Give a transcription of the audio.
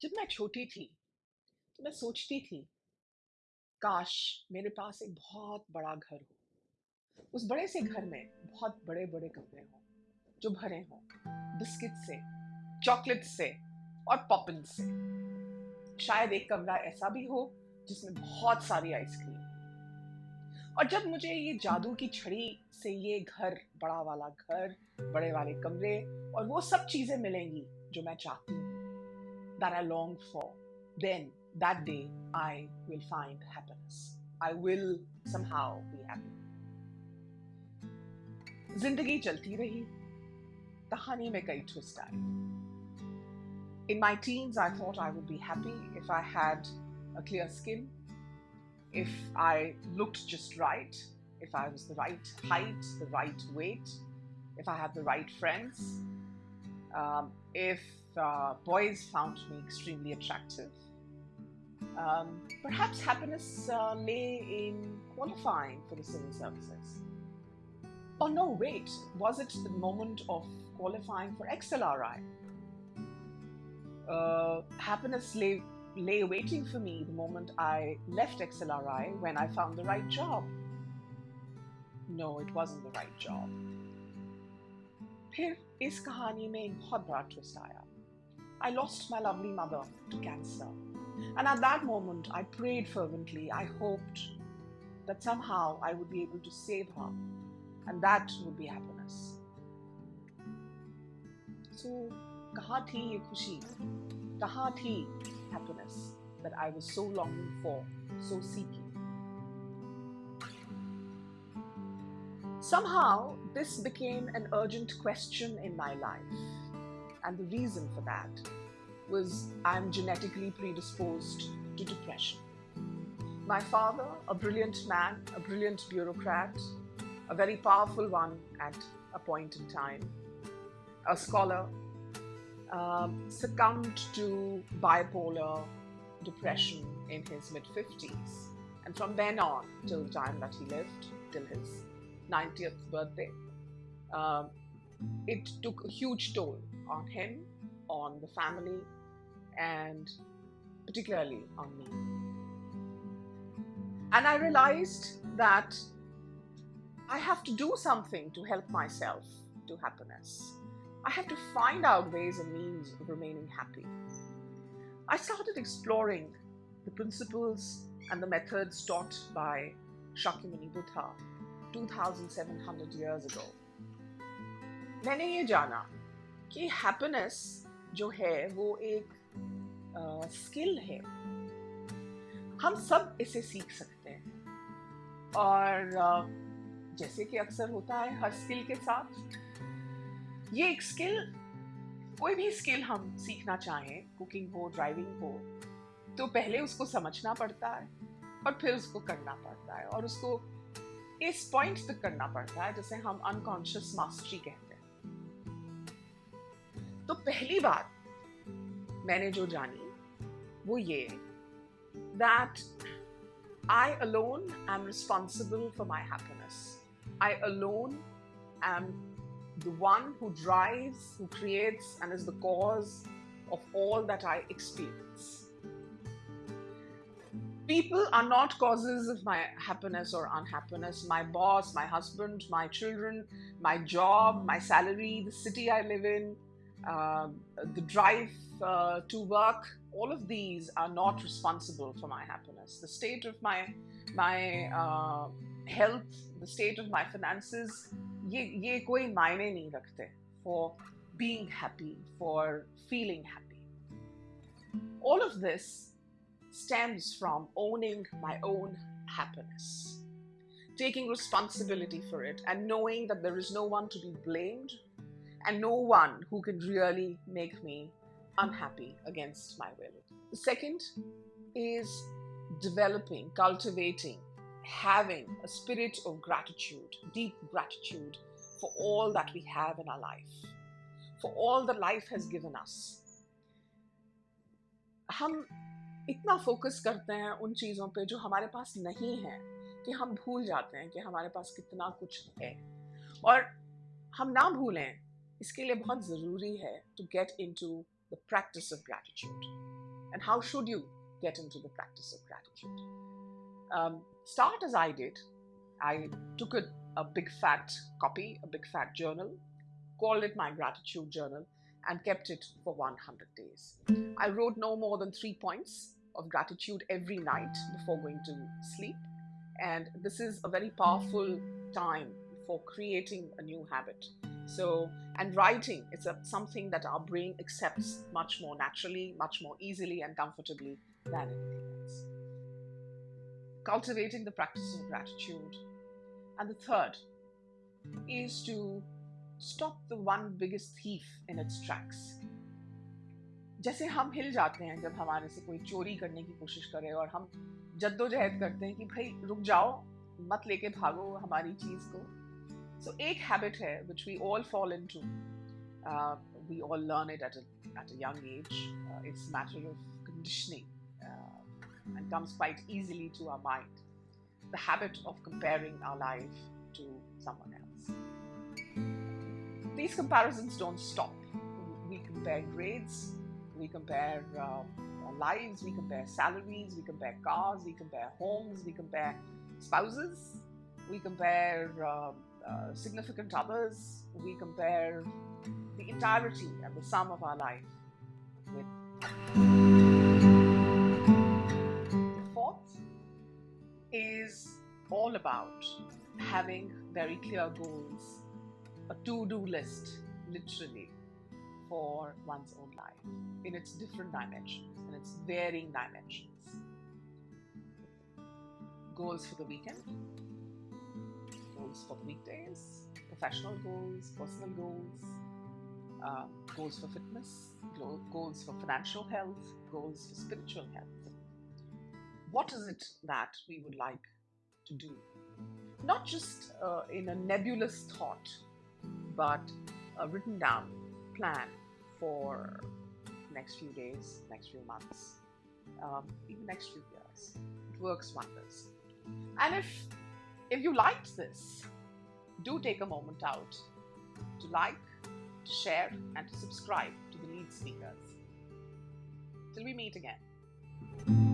जब मैं छोटी थी तो मैं सोचती थी, काश मेरे पास एक बहुत बड़ा घर हो। उस बड़े से घर में बहुत बड़े बड़े कमरे हों, जो भरे हों, बिस्किट से, चॉकलेट से और पॉपिन से। शायद एक कमरा ऐसा भी हो, जिसमें बहुत सारी आइसक्रीम। और जब मुझे ये जादू की छड़ी से ये घर, बड़ा वाला घर, बड़े वाले कमरे और वो सब चीज़ें मिलेंगी, जो मैं चाहती हूँ that I long for, then that day I will find happiness. I will somehow be happy. जिंदगी चलती रही कहानी में कई ट्विस्ट आए In my teens, I thought I would be happy if I had a clear skin, if I looked just right, if I was the right height, the right weight, if I had the right friends, um, if uh, boys found me extremely attractive. Um, perhaps happiness uh, lay in qualifying for the civil services. Oh no, wait, was it the moment of qualifying for XLRI? Uh, happiness lay, lay waiting for me the moment I left XLRI when I found the right job. No, it wasn't the right job. फिर इस कहानी में एक बहुत बड़ा twist आया I lost my lovely mother to cancer. And at that moment, I prayed fervently. I hoped that somehow I would be able to save her, and that would be happiness. So, kaha thi ye khushi? Kaha thi happiness that I was so longing for, so seeking? Somehow, this became an urgent question in my life. And the reason for that was I'm genetically predisposed to depression. My father, a brilliant man, a brilliant bureaucrat, a very powerful one at a point in time, a scholar, um, succumbed to bipolar depression in his mid 50s. And from then on, till the time that he lived, till his 90th birthday, um, it took a huge toll on him, on the family, and particularly on me. And I realized that I have to do something to help myself to happiness. I have to find out ways and means of remaining happy. I started exploring the principles and the methods taught by Shakyamuni Buddha 2700 years ago. मैंने ये जाना कि happiness जो है वो एक skill uh, है। हम सब इसे सीख सकते हैं। और uh, जैसे कि अक्सर होता है हर स्किल के साथ ये एक स्किल कोई भी स्किल हम सीखना चाहें कुकिंग हो ड्राइविंग हो तो पहले उसको समझना पड़ता है और फिर उसको करना पड़ता है। और उसको इस पॉइंट तक करना पड़ता है जिसे हम अनकॉन्शियस मास्टरी कहते हैं। तो पहली बात मैंने जो जानी वो ये that I alone am responsible for my happiness. I alone am the one who drives, who creates, and is the cause of all that I experience. People are not causes of my happiness or unhappiness. My boss, my husband, my children, my job, my salary, the city I live in, uh, the drive uh, to work, all of these are not responsible for my happiness. The state of my my uh, health, the state of my finances, ये ये कोई मायने नहीं रखते for being happy, for feeling happy. All of this stems from owning my own happiness, taking responsibility for it, and knowing that there is no one to be blamed and no one who can really make me unhappy against my will. The second is developing, cultivating, having a spirit of gratitude, deep gratitude for all that we have in our life, for all that life has given us. हम इतना focus करते हैं उन चीज़ों पे जो हमारे पास नहीं है कि हम भूल जाते हैं कि हमारे पास कितना कुछ है और हम ना भूलें इसके लिए बहुत ज़रूरी है to get in to the practice of gratitude. And how should you get into the practice of gratitude? Um, start as I did. I took a, a big fat copy, a big fat journal, called it my gratitude journal, and kept it for 100 days. I wrote no more than three points of gratitude every night before going to sleep. And this is a very powerful time for creating a new habit. So, and writing is a, something that our brain accepts much more naturally, much more easily and comfortably than anything else. Cultivating the practice of gratitude. And the third is to stop the one biggest thief in its tracks. जैसे हम हिल जाते हैं जब हमारे से कोई चोरी करने की कोशिश करे और हम जद्दोजहद करते हैं कि भाई रुक जाओ मत लेके भागो हमारी चीज को सो so, एक हैबिट है which we all fall into uh, we all learn it at a, at a young age uh, it's a matter of conditioning uh, and comes quite easily to our mind the habit of comparing our life to someone else these comparisons don't stop. We compare grades, we compare uh, lives, we compare salaries, we compare cars, we compare homes, we compare spouses, we compare uh, uh, significant others, we compare the entirety and the sum of our life with. The fourth is all about having very clear goals a to-do list, literally, for one's own life in its different dimensions, in its varying dimensions. Goals for the weekend, goals for the weekdays, professional goals, personal goals, um, goals for fitness, goals for financial health, goals for spiritual health. What is it that we would like to do? Not just uh, in a nebulous thought, but a written down plan for next few days, next few months, um, even next few years. It works wonders. And if if you liked this, do take a moment out to like, to share, and to subscribe to the lead speakers. Till we meet again.